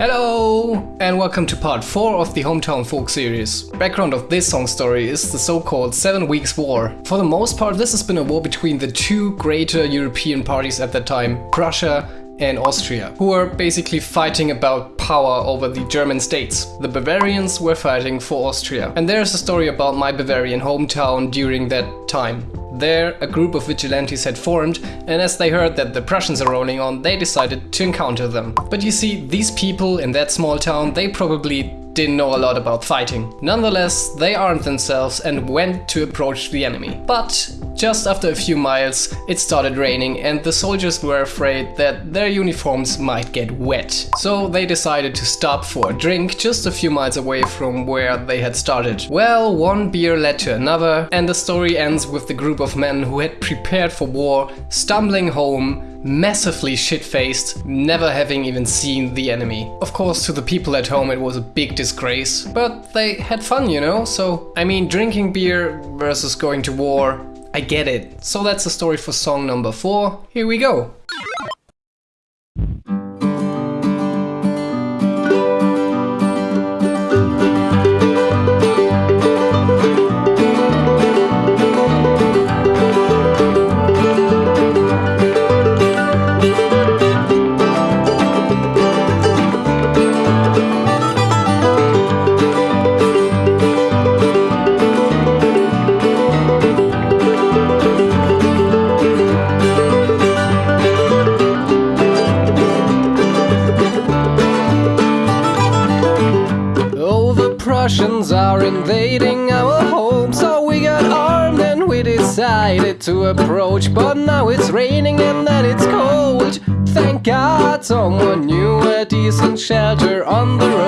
Hello and welcome to part 4 of the Hometown Folk series. Background of this song story is the so-called Seven Weeks War. For the most part this has been a war between the two greater European parties at that time, Prussia and Austria, who were basically fighting about power over the German states. The Bavarians were fighting for Austria. And there's a story about my Bavarian hometown during that time. There, a group of vigilantes had formed, and as they heard that the Prussians are rolling on, they decided to encounter them. But you see, these people in that small town, they probably didn't know a lot about fighting. Nonetheless, they armed themselves and went to approach the enemy. But just after a few miles, it started raining and the soldiers were afraid that their uniforms might get wet. So they decided to stop for a drink just a few miles away from where they had started. Well, one beer led to another and the story ends with the group of men who had prepared for war stumbling home massively shit-faced, never having even seen the enemy. Of course, to the people at home it was a big disgrace, but they had fun, you know? So, I mean, drinking beer versus going to war, I get it. So that's the story for song number 4. Here we go. Invading our home. So we got armed and we decided to approach. But now it's raining and then it's cold. Thank God someone knew a decent shelter on the road